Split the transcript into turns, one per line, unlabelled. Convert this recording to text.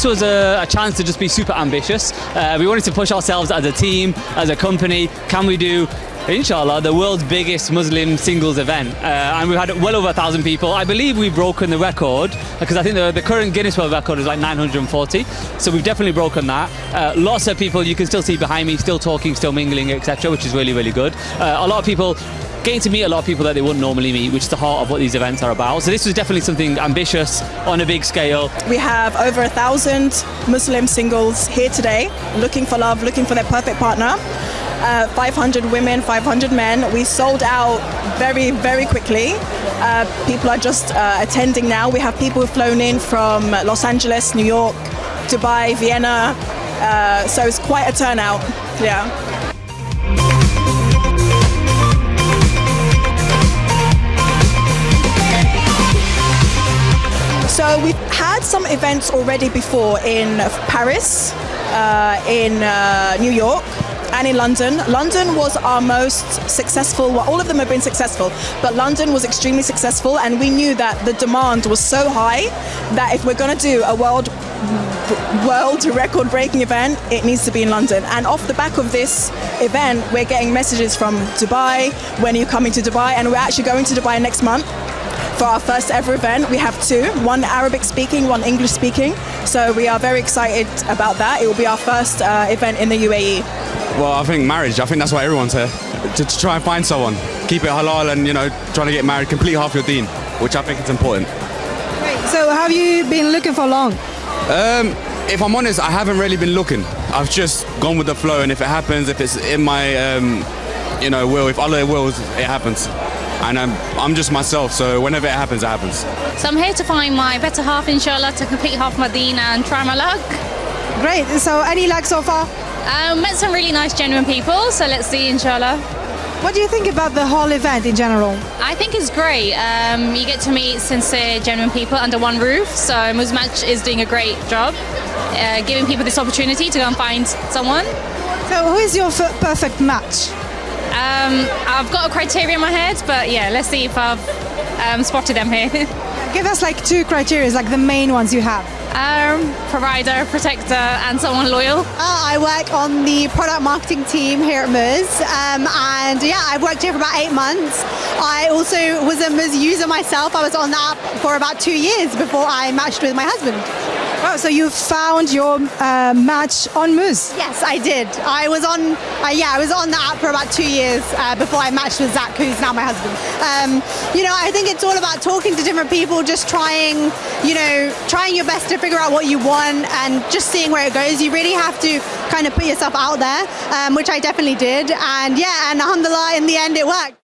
this was a, a chance to just be super ambitious. Uh, we wanted to push ourselves as a team, as a company. Can we do inshallah, the world's biggest Muslim singles event. Uh, and we've had well over a thousand people. I believe we've broken the record because I think the, the, current Guinness World Record is like 940. So we've definitely broken that. Uh, lots of people you can still see behind me, still talking, still mingling, etc., which is really, really good. Uh, a lot of people getting to meet a lot of people that they wouldn't normally meet, which is the heart of what these events are about. So this was definitely something ambitious on a big scale.
We have over a thousand Muslim singles here today, looking for love, looking for their perfect partner. Uh, 500 women, 500 men. We sold out very, very quickly. Uh, people are just uh, attending now. We have people flown in from Los Angeles, New York, Dubai, Vienna. Uh, so it's quite a turnout. Yeah. So we've had some events already before in Paris, uh, in uh, New York, and in London. London was our most successful, well, all of them have been successful, but London was extremely successful and we knew that the demand was so high that if we're going to do a world world record breaking event, it needs to be in London. And off the back of this event, we're getting messages from Dubai, when are you coming to Dubai? And we're actually going to Dubai next month for our first ever event. We have two, one Arabic speaking, one English speaking. So we are very excited about that. It will be our first uh, event in the UAE.
Well, I think marriage. I think that's why everyone's here to, to, try and find someone, keep it halal, and you know, trying to get married, complete half your deen, which I think is important.
Great. So, have you been looking for long?
Um, if I'm honest, I haven't really been looking. I've just gone with the flow, and if it happens, if it's in my, um, you know, will, if Allah wills, it happens. And I'm, I'm just myself, so whenever it happens, it happens.
So I'm here to find my better half, inshallah, to complete half my deen and try my luck.
Great. So, any luck so far?
Um, met some really nice, genuine people, so let's see, inshallah.
What do you think about the whole event in general?
I think it's great. Um, you get to meet sincere, genuine people under one roof. So Muzmatch is doing a great job, uh, giving people this opportunity to go and find someone.
So who is your perfect match?
Um, I've got a criteria in my head, but yeah, let's see if I've um, spotted them here.
Give us like two criteria, like the main ones you have.
Um, provider, protector, and someone loyal.
Uh, I work on the product marketing team here at Muzz, um, and yeah, I've worked here for about eight months. I also was a Muzz user myself. I was on the app for about two years before I matched with my husband.
Oh, so you found your uh, match on Muzz?
Yes, I did. I was on, uh, yeah, I was on the app for about two years uh, before I matched with Zach, who's now my husband. Um, you know, I think it's all about talking to different people, just trying, you know, trying your best to figure out what you want and just seeing where it goes. You really have to kind of put yourself out there, um, which I definitely did. And yeah, and alhamdulillah, in the end, it worked.